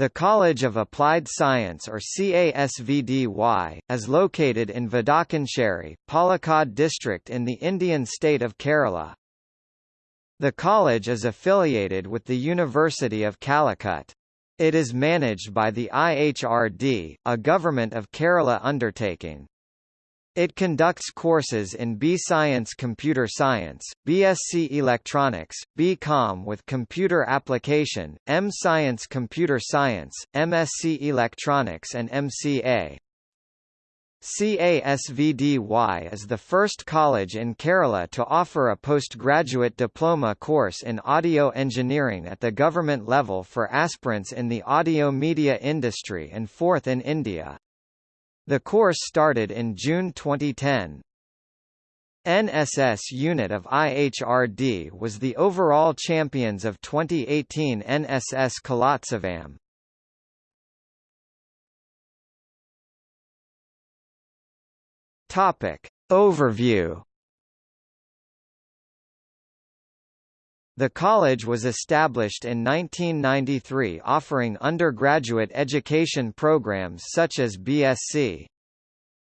The College of Applied Science or CASVDY, is located in Vadakkunseri, Palakkad district in the Indian state of Kerala. The college is affiliated with the University of Calicut. It is managed by the IHRD, a Government of Kerala undertaking. It conducts courses in B-Science Computer Science, BSc Electronics, B.Com with Computer Application, M-Science Computer Science, MSc Electronics and MCA. CASVDY is the first college in Kerala to offer a postgraduate diploma course in audio engineering at the government level for aspirants in the audio media industry and fourth in India. The course started in June 2010. NSS unit of IHRD was the overall champions of 2018 NSS Kalotsavam. Topic Overview The college was established in 1993 offering undergraduate education programs such as BSc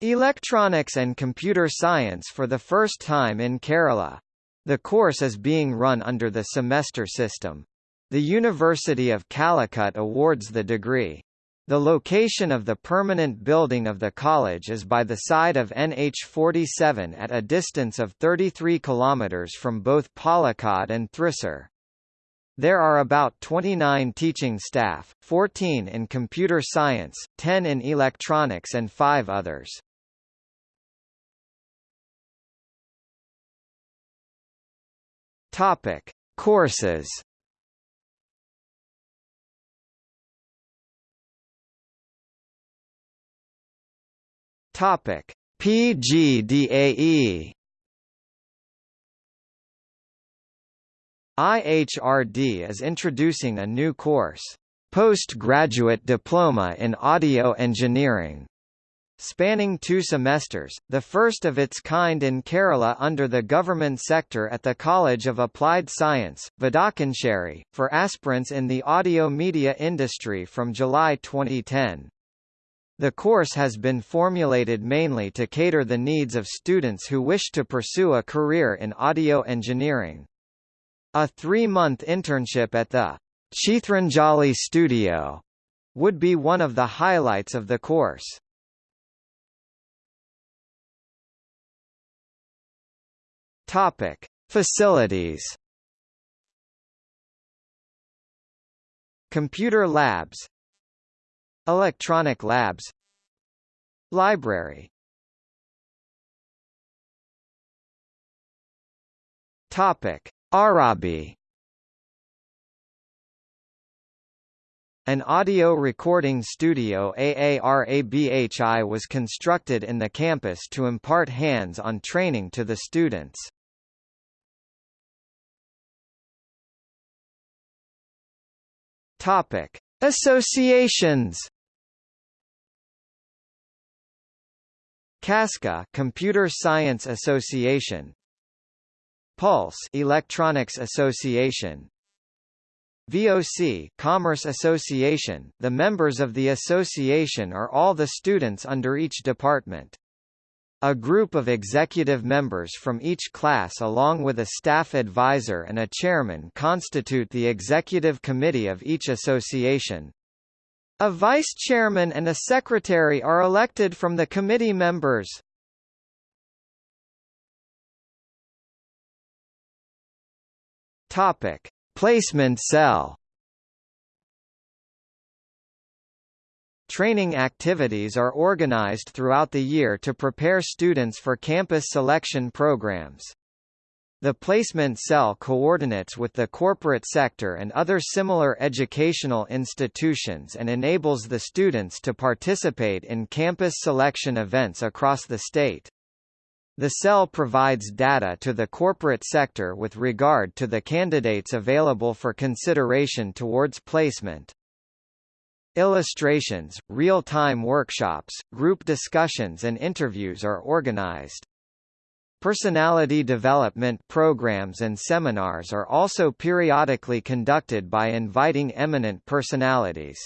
Electronics and Computer Science for the first time in Kerala. The course is being run under the semester system. The University of Calicut awards the degree. The location of the permanent building of the college is by the side of NH47 at a distance of 33 km from both Palakkad and Thrissur. There are about 29 teaching staff, 14 in computer science, 10 in electronics and 5 others. Topic: Courses. Topic: PGDAE IHRD is introducing a new course, Postgraduate Diploma in Audio Engineering, spanning two semesters, the first of its kind in Kerala under the government sector at the College of Applied Science, Vadakkunseri, for aspirants in the audio media industry from July 2010. The course has been formulated mainly to cater the needs of students who wish to pursue a career in audio engineering. A three-month internship at the Chithranjali studio would be one of the highlights of the course. Topic: Facilities. Computer labs Electronic labs Library Topic: Aarabhi An audio recording studio AARABHI was constructed in the campus to impart hands-on training to the students. Topic: Associations CASCA Computer Science Association Pulse Electronics Association VOC Commerce Association The members of the association are all the students under each department. A group of executive members from each class along with a staff advisor and a chairman constitute the executive committee of each association. A vice-chairman and a secretary are elected from the committee members. Topic: Placement cell. Training activities are organized throughout the year to prepare students for campus selection programs. The placement cell coordinates with the corporate sector and other similar educational institutions and enables the students to participate in campus selection events across the state. The cell provides data to the corporate sector with regard to the candidates available for consideration towards placement. Illustrations, real-time workshops, group discussions and interviews are organized. Personality development programs and seminars are also periodically conducted by inviting eminent personalities.